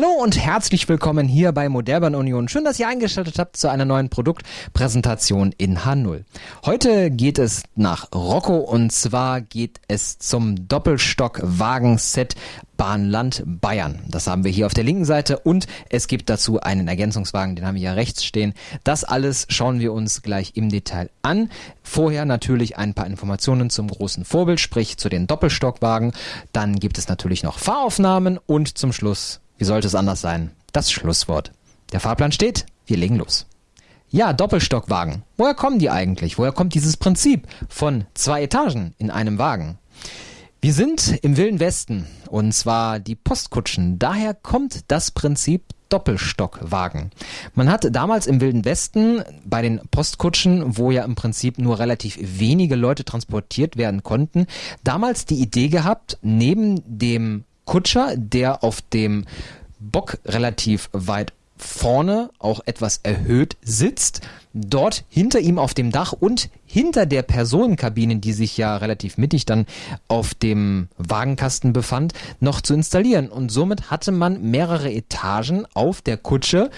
Hallo und herzlich willkommen hier bei Modellbahn Union. Schön, dass ihr eingeschaltet habt zu einer neuen Produktpräsentation in H0. Heute geht es nach Rocco und zwar geht es zum Doppelstock-Wagenset Bahnland Bayern. Das haben wir hier auf der linken Seite und es gibt dazu einen Ergänzungswagen, den haben wir hier rechts stehen. Das alles schauen wir uns gleich im Detail an. Vorher natürlich ein paar Informationen zum großen Vorbild, sprich zu den Doppelstockwagen. Dann gibt es natürlich noch Fahraufnahmen und zum Schluss wie sollte es anders sein? Das Schlusswort. Der Fahrplan steht, wir legen los. Ja, Doppelstockwagen. Woher kommen die eigentlich? Woher kommt dieses Prinzip von zwei Etagen in einem Wagen? Wir sind im Wilden Westen und zwar die Postkutschen. Daher kommt das Prinzip Doppelstockwagen. Man hat damals im Wilden Westen bei den Postkutschen, wo ja im Prinzip nur relativ wenige Leute transportiert werden konnten, damals die Idee gehabt, neben dem Kutscher, der auf dem Bock relativ weit vorne auch etwas erhöht sitzt, dort hinter ihm auf dem Dach und hinter der Personenkabine, die sich ja relativ mittig dann auf dem Wagenkasten befand, noch zu installieren. Und somit hatte man mehrere Etagen auf der Kutsche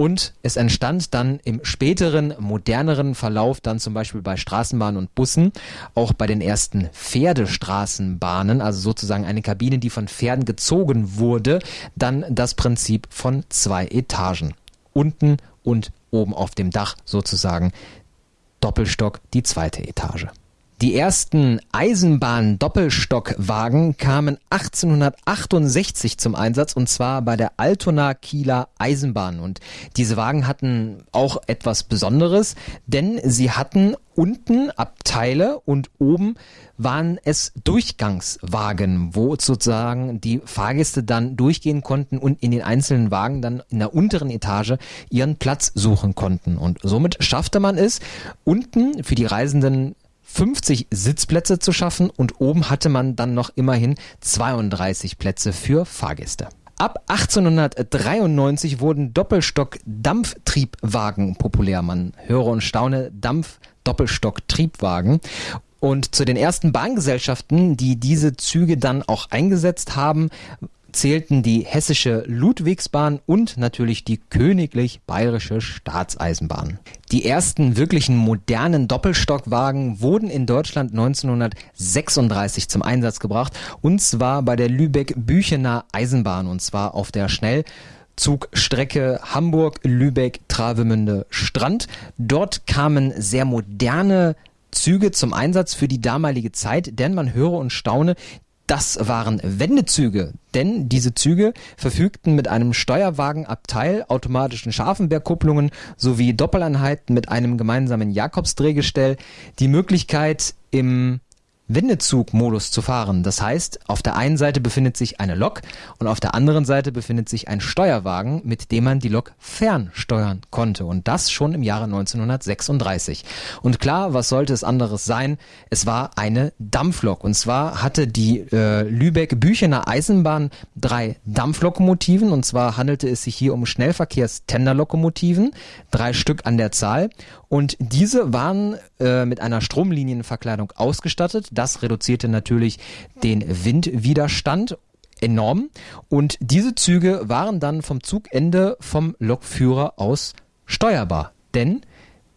und es entstand dann im späteren, moderneren Verlauf, dann zum Beispiel bei Straßenbahnen und Bussen, auch bei den ersten Pferdestraßenbahnen, also sozusagen eine Kabine, die von Pferden gezogen wurde, dann das Prinzip von zwei Etagen. Unten und oben auf dem Dach sozusagen Doppelstock die zweite Etage. Die ersten Eisenbahn-Doppelstockwagen kamen 1868 zum Einsatz und zwar bei der Altona Kieler Eisenbahn. Und diese Wagen hatten auch etwas Besonderes, denn sie hatten unten Abteile und oben waren es Durchgangswagen, wo sozusagen die Fahrgäste dann durchgehen konnten und in den einzelnen Wagen dann in der unteren Etage ihren Platz suchen konnten. Und somit schaffte man es, unten für die Reisenden 50 Sitzplätze zu schaffen und oben hatte man dann noch immerhin 32 Plätze für Fahrgäste. Ab 1893 wurden Doppelstock-Dampftriebwagen populär. Man höre und staune, Dampf-Doppelstock-Triebwagen. Und zu den ersten Bahngesellschaften, die diese Züge dann auch eingesetzt haben, zählten die hessische Ludwigsbahn und natürlich die königlich bayerische Staatseisenbahn. Die ersten wirklichen modernen Doppelstockwagen wurden in Deutschland 1936 zum Einsatz gebracht und zwar bei der Lübeck-Büchener Eisenbahn und zwar auf der Schnellzugstrecke Hamburg-Lübeck-Travemünde-Strand. Dort kamen sehr moderne Züge zum Einsatz für die damalige Zeit, denn man höre und staune, das waren Wendezüge, denn diese Züge verfügten mit einem Steuerwagenabteil, automatischen Scharfenbergkupplungen sowie Doppeleinheiten mit einem gemeinsamen Jakobsdrehgestell. Die Möglichkeit im Wendezugmodus zu fahren. Das heißt, auf der einen Seite befindet sich eine Lok und auf der anderen Seite befindet sich ein Steuerwagen, mit dem man die Lok fernsteuern konnte. Und das schon im Jahre 1936. Und klar, was sollte es anderes sein? Es war eine Dampflok. Und zwar hatte die äh, Lübeck-Büchener Eisenbahn drei Dampflokomotiven. Und zwar handelte es sich hier um Schnellverkehrs-Tenderlokomotiven, drei Stück an der Zahl. Und diese waren äh, mit einer Stromlinienverkleidung ausgestattet. Das reduzierte natürlich den Windwiderstand enorm. Und diese Züge waren dann vom Zugende vom Lokführer aus steuerbar. Denn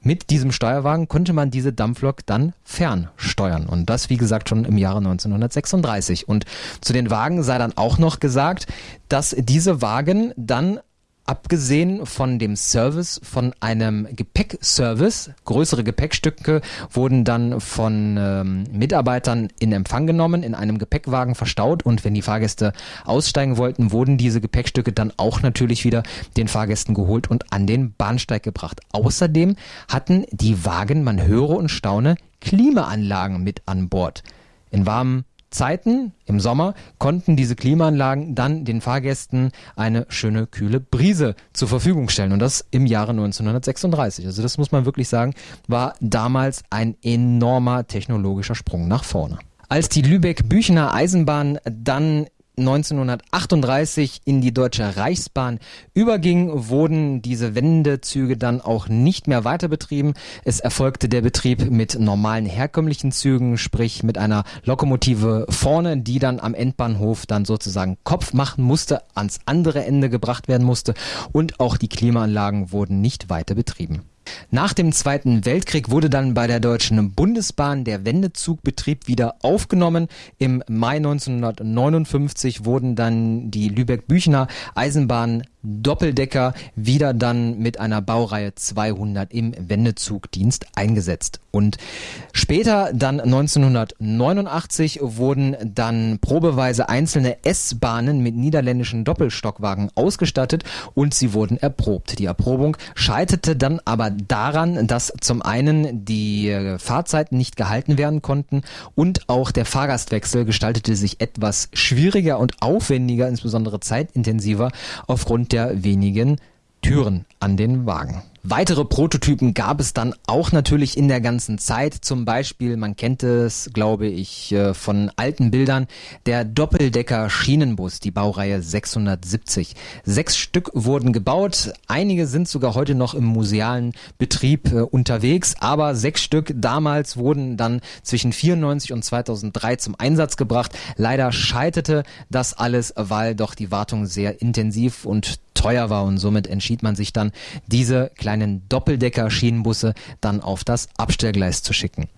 mit diesem Steuerwagen konnte man diese Dampflok dann fernsteuern. Und das, wie gesagt, schon im Jahre 1936. Und zu den Wagen sei dann auch noch gesagt, dass diese Wagen dann abgesehen von dem Service von einem Gepäckservice, größere Gepäckstücke wurden dann von ähm, Mitarbeitern in Empfang genommen, in einem Gepäckwagen verstaut und wenn die Fahrgäste aussteigen wollten, wurden diese Gepäckstücke dann auch natürlich wieder den Fahrgästen geholt und an den Bahnsteig gebracht. Außerdem hatten die Wagen, man höre und staune, Klimaanlagen mit an Bord. In warmen Zeiten im Sommer konnten diese Klimaanlagen dann den Fahrgästen eine schöne kühle Brise zur Verfügung stellen und das im Jahre 1936. Also das muss man wirklich sagen, war damals ein enormer technologischer Sprung nach vorne. Als die Lübeck-Büchener Eisenbahn dann 1938 in die Deutsche Reichsbahn überging, wurden diese Wendezüge dann auch nicht mehr weiter betrieben. Es erfolgte der Betrieb mit normalen herkömmlichen Zügen, sprich mit einer Lokomotive vorne, die dann am Endbahnhof dann sozusagen Kopf machen musste, ans andere Ende gebracht werden musste und auch die Klimaanlagen wurden nicht weiter betrieben. Nach dem Zweiten Weltkrieg wurde dann bei der Deutschen Bundesbahn der Wendezugbetrieb wieder aufgenommen. Im Mai 1959 wurden dann die Lübeck-Büchner Eisenbahn Doppeldecker wieder dann mit einer Baureihe 200 im Wendezugdienst eingesetzt. Und später, dann 1989, wurden dann probeweise einzelne S-Bahnen mit niederländischen Doppelstockwagen ausgestattet und sie wurden erprobt. Die Erprobung scheiterte dann aber daran, dass zum einen die Fahrzeiten nicht gehalten werden konnten und auch der Fahrgastwechsel gestaltete sich etwas schwieriger und aufwendiger, insbesondere zeitintensiver aufgrund der wenigen Türen an den Wagen. Weitere Prototypen gab es dann auch natürlich in der ganzen Zeit. Zum Beispiel, man kennt es, glaube ich, äh, von alten Bildern, der Doppeldecker Schienenbus, die Baureihe 670. Sechs Stück wurden gebaut. Einige sind sogar heute noch im musealen Betrieb äh, unterwegs, aber sechs Stück damals wurden dann zwischen 94 und 2003 zum Einsatz gebracht. Leider scheiterte das alles, weil doch die Wartung sehr intensiv und teuer war und somit entschied man sich dann, diese kleinen Doppeldecker-Schienenbusse dann auf das Abstellgleis zu schicken.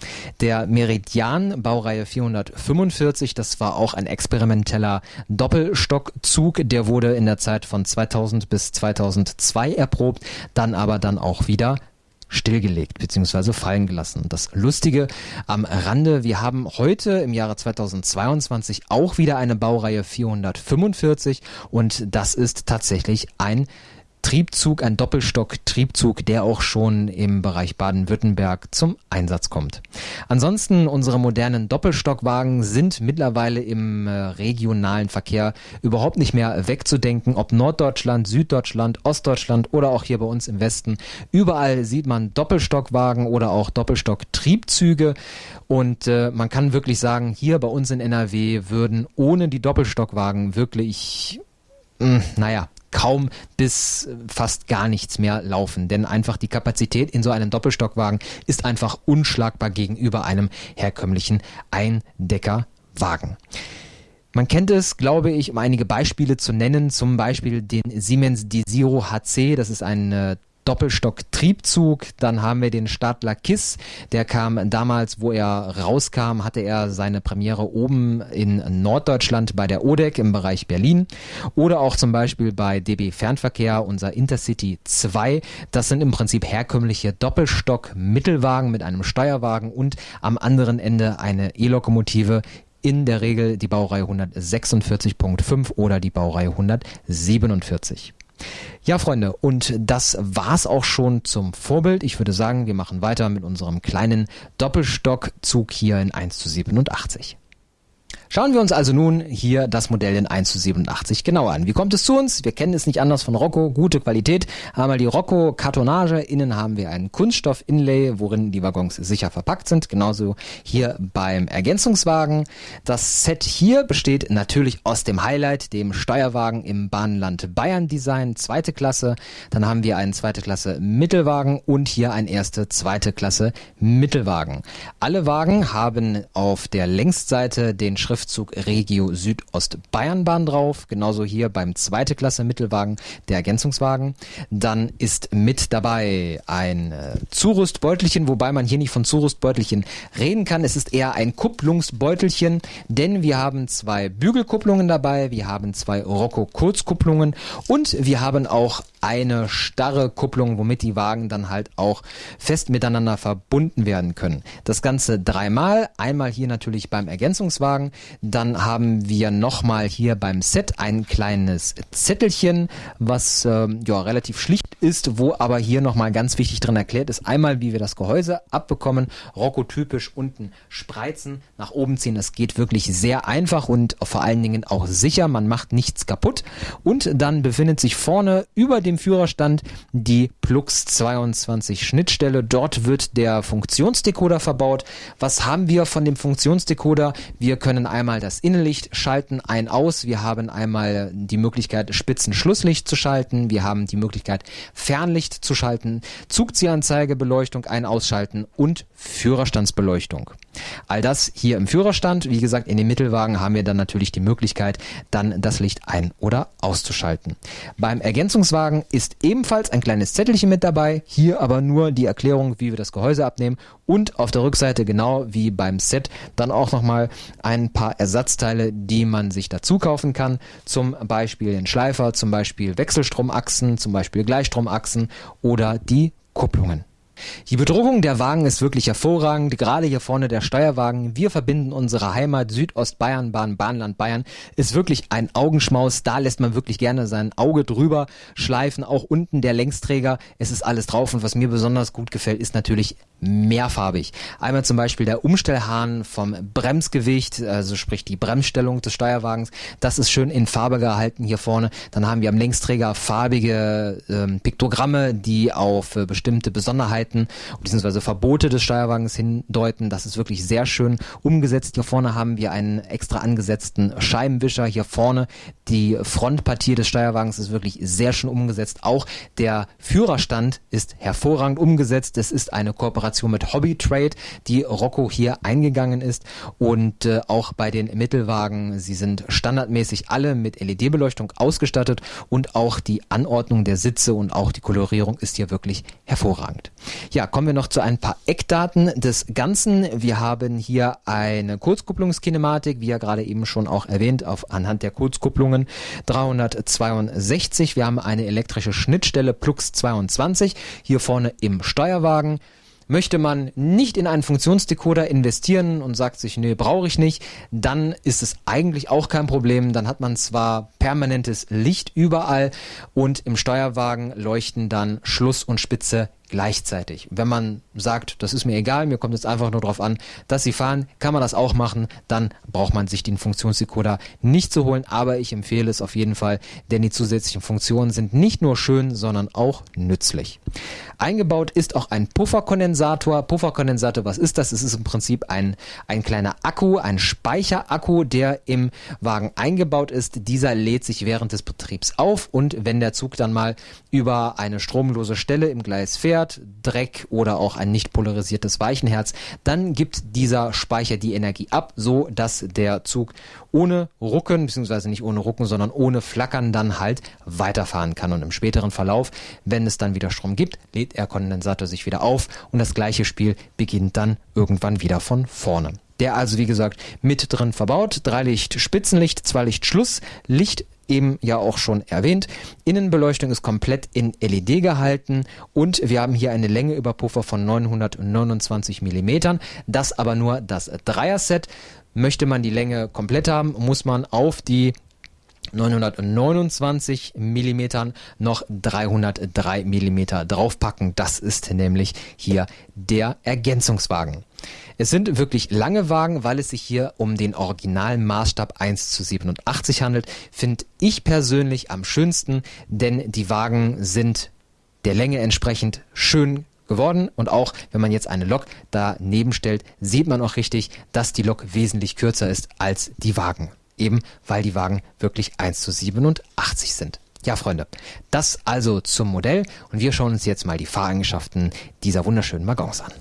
Der Meridian, Baureihe 445, das war auch ein experimenteller Doppelstockzug, der wurde in der Zeit von 2000 bis 2002 erprobt, dann aber dann auch wieder stillgelegt bzw. fallen gelassen. Das Lustige am Rande, wir haben heute im Jahre 2022 auch wieder eine Baureihe 445 und das ist tatsächlich ein Triebzug, ein Doppelstock-Triebzug, der auch schon im Bereich Baden-Württemberg zum Einsatz kommt. Ansonsten unsere modernen Doppelstockwagen sind mittlerweile im äh, regionalen Verkehr überhaupt nicht mehr wegzudenken, ob Norddeutschland, Süddeutschland, Ostdeutschland oder auch hier bei uns im Westen. Überall sieht man Doppelstockwagen oder auch Doppelstock-Triebzüge und äh, man kann wirklich sagen, hier bei uns in NRW würden ohne die Doppelstockwagen wirklich, mh, hm, naja, kaum bis fast gar nichts mehr laufen. Denn einfach die Kapazität in so einem Doppelstockwagen ist einfach unschlagbar gegenüber einem herkömmlichen Eindeckerwagen. Man kennt es, glaube ich, um einige Beispiele zu nennen, zum Beispiel den Siemens Desiro HC, das ist ein äh, Doppelstock-Triebzug. Dann haben wir den Stadler Kiss. Der kam damals, wo er rauskam, hatte er seine Premiere oben in Norddeutschland bei der ODEC im Bereich Berlin. Oder auch zum Beispiel bei DB Fernverkehr, unser Intercity 2. Das sind im Prinzip herkömmliche Doppelstock-Mittelwagen mit einem Steuerwagen und am anderen Ende eine E-Lokomotive in der Regel die Baureihe 146.5 oder die Baureihe 147. Ja, Freunde, und das war's auch schon zum Vorbild. Ich würde sagen, wir machen weiter mit unserem kleinen Doppelstockzug hier in 1 zu 87. Schauen wir uns also nun hier das Modell in 1 zu 87 genauer an. Wie kommt es zu uns? Wir kennen es nicht anders von Rocco, gute Qualität. Einmal die Rocco Kartonage, innen haben wir einen Kunststoff-Inlay, worin die Waggons sicher verpackt sind. Genauso hier beim Ergänzungswagen. Das Set hier besteht natürlich aus dem Highlight, dem Steuerwagen im Bahnland Bayern Design, zweite Klasse. Dann haben wir einen zweite Klasse Mittelwagen und hier ein erste zweite Klasse Mittelwagen. Alle Wagen haben auf der Längsseite den Schrift Schriftzug Regio Südostbayernbahn drauf. Genauso hier beim zweite Klasse Mittelwagen der Ergänzungswagen. Dann ist mit dabei ein äh, Zurüstbeutelchen, wobei man hier nicht von Zurüstbeutelchen reden kann. Es ist eher ein Kupplungsbeutelchen, denn wir haben zwei Bügelkupplungen dabei, wir haben zwei Rocco Kurzkupplungen und wir haben auch eine starre Kupplung, womit die Wagen dann halt auch fest miteinander verbunden werden können. Das Ganze dreimal, einmal hier natürlich beim Ergänzungswagen, dann haben wir nochmal hier beim Set ein kleines Zettelchen, was äh, ja relativ schlicht ist, wo aber hier nochmal ganz wichtig drin erklärt ist. Einmal, wie wir das Gehäuse abbekommen, Rocco-typisch unten spreizen, nach oben ziehen. Das geht wirklich sehr einfach und vor allen Dingen auch sicher. Man macht nichts kaputt. Und dann befindet sich vorne über dem Führerstand die Plux 22 Schnittstelle. Dort wird der Funktionsdecoder verbaut. Was haben wir von dem Funktionsdecoder? Wir können einmal das Innenlicht schalten, ein aus. Wir haben einmal die Möglichkeit, Spitzenschlusslicht zu schalten. Wir haben die Möglichkeit, Fernlicht zu schalten, Zugziehanzeige, Beleuchtung ein ausschalten und Führerstandsbeleuchtung. All das hier im Führerstand. Wie gesagt, in den Mittelwagen haben wir dann natürlich die Möglichkeit, dann das Licht ein- oder auszuschalten. Beim Ergänzungswagen ist ebenfalls ein kleines Zettelchen mit dabei. Hier aber nur die Erklärung, wie wir das Gehäuse abnehmen und auf der Rückseite genau wie beim Set dann auch nochmal ein paar Ersatzteile, die man sich dazu kaufen kann. Zum Beispiel den Schleifer, zum Beispiel Wechselstromachsen, zum Beispiel Gleichstromachsen oder die Kupplungen. Die Bedruckung der Wagen ist wirklich hervorragend. Gerade hier vorne der Steuerwagen. Wir verbinden unsere Heimat Südostbayern, Bahn, Bahnland Bayern. Ist wirklich ein Augenschmaus. Da lässt man wirklich gerne sein Auge drüber schleifen. Auch unten der Längsträger. Es ist alles drauf. Und was mir besonders gut gefällt, ist natürlich mehrfarbig. Einmal zum Beispiel der Umstellhahn vom Bremsgewicht, also sprich die Bremsstellung des Steuerwagens. Das ist schön in Farbe gehalten hier vorne. Dann haben wir am Längsträger farbige ähm, Piktogramme, die auf äh, bestimmte Besonderheiten bzw. Verbote des Steuerwagens hindeuten. Das ist wirklich sehr schön umgesetzt. Hier vorne haben wir einen extra angesetzten Scheibenwischer. Hier vorne die Frontpartie des Steuerwagens ist wirklich sehr schön umgesetzt. Auch der Führerstand ist hervorragend umgesetzt. Es ist eine Kooperation mit Hobby Trade, die Rocco hier eingegangen ist. Und äh, auch bei den Mittelwagen, sie sind standardmäßig alle mit LED-Beleuchtung ausgestattet und auch die Anordnung der Sitze und auch die Kolorierung ist hier wirklich hervorragend. Ja, kommen wir noch zu ein paar Eckdaten des Ganzen. Wir haben hier eine Kurzkupplungskinematik, wie ja gerade eben schon auch erwähnt, auf anhand der Kurzkupplungen 362. Wir haben eine elektrische Schnittstelle Plux 22 hier vorne im Steuerwagen. Möchte man nicht in einen Funktionsdecoder investieren und sagt sich, nee, brauche ich nicht, dann ist es eigentlich auch kein Problem. Dann hat man zwar permanentes Licht überall und im Steuerwagen leuchten dann Schluss und Spitze gleichzeitig. Wenn man sagt, das ist mir egal, mir kommt es einfach nur darauf an, dass Sie fahren, kann man das auch machen, dann braucht man sich den Funktionsdecoder nicht zu holen, aber ich empfehle es auf jeden Fall, denn die zusätzlichen Funktionen sind nicht nur schön, sondern auch nützlich. Eingebaut ist auch ein Pufferkondensator. Pufferkondensator, was ist das? Es ist im Prinzip ein, ein kleiner Akku, ein Speicherakku, der im Wagen eingebaut ist. Dieser lädt sich während des Betriebs auf und wenn der Zug dann mal über eine stromlose Stelle im Gleis fährt, Dreck oder auch ein nicht polarisiertes Weichenherz, dann gibt dieser Speicher die Energie ab, so dass der Zug ohne Rucken, beziehungsweise nicht ohne Rucken, sondern ohne Flackern dann halt weiterfahren kann. Und im späteren Verlauf, wenn es dann wieder Strom gibt, lädt der Kondensator sich wieder auf und das gleiche Spiel beginnt dann irgendwann wieder von vorne. Der also, wie gesagt, mit drin verbaut. Drei Licht Spitzenlicht, zwei Licht Schlusslicht eben ja auch schon erwähnt. Innenbeleuchtung ist komplett in LED gehalten und wir haben hier eine Länge über Puffer von 929 Millimetern. Das aber nur das Dreier-Set. Möchte man die Länge komplett haben, muss man auf die 929 Millimetern noch 303 Millimeter draufpacken. Das ist nämlich hier der Ergänzungswagen. Es sind wirklich lange Wagen, weil es sich hier um den originalen Maßstab 1 zu 87 handelt. Finde ich persönlich am schönsten, denn die Wagen sind der Länge entsprechend schön geworden und auch wenn man jetzt eine Lok daneben stellt, sieht man auch richtig, dass die Lok wesentlich kürzer ist als die Wagen. Eben weil die Wagen wirklich 1 zu 87 sind. Ja, Freunde, das also zum Modell und wir schauen uns jetzt mal die Fahreigenschaften dieser wunderschönen Waggons an.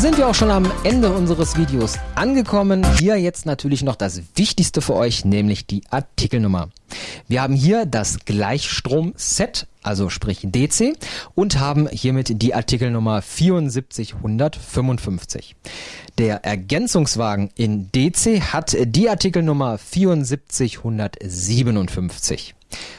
Sind wir auch schon am Ende unseres Videos angekommen. Hier jetzt natürlich noch das Wichtigste für euch, nämlich die Artikelnummer. Wir haben hier das Gleichstrom-Set, also sprich DC, und haben hiermit die Artikelnummer 7455. Der Ergänzungswagen in DC hat die Artikelnummer 7457.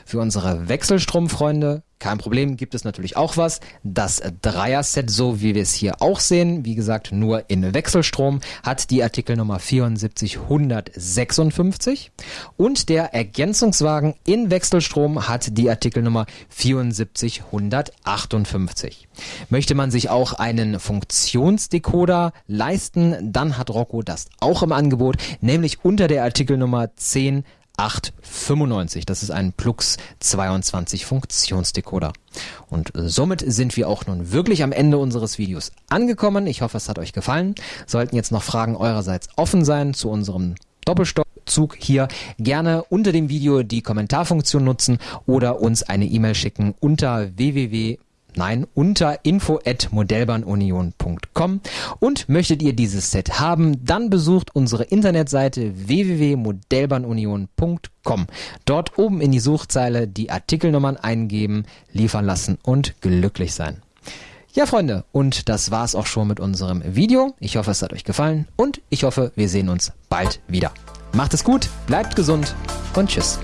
Für unsere Wechselstromfreunde kein Problem, gibt es natürlich auch was. Das Dreier-Set, so wie wir es hier auch sehen, wie gesagt, nur in Wechselstrom, hat die Artikelnummer 74156 und der Ergänzungswagen in Wechselstrom hat die Artikelnummer 74158. Möchte man sich auch einen Funktionsdecoder leisten, dann hat Rocco das auch im Angebot, nämlich unter der Artikelnummer 10 895. Das ist ein Plux 22 Funktionsdecoder. Und somit sind wir auch nun wirklich am Ende unseres Videos angekommen. Ich hoffe, es hat euch gefallen. Sollten jetzt noch Fragen eurerseits offen sein zu unserem Doppelstockzug hier, gerne unter dem Video die Kommentarfunktion nutzen oder uns eine E-Mail schicken unter www Nein, unter info@modellbahnunion.com und möchtet ihr dieses Set haben, dann besucht unsere Internetseite www.modellbahnunion.com. Dort oben in die Suchzeile die Artikelnummern eingeben, liefern lassen und glücklich sein. Ja, Freunde, und das war's auch schon mit unserem Video. Ich hoffe, es hat euch gefallen und ich hoffe, wir sehen uns bald wieder. Macht es gut, bleibt gesund und tschüss.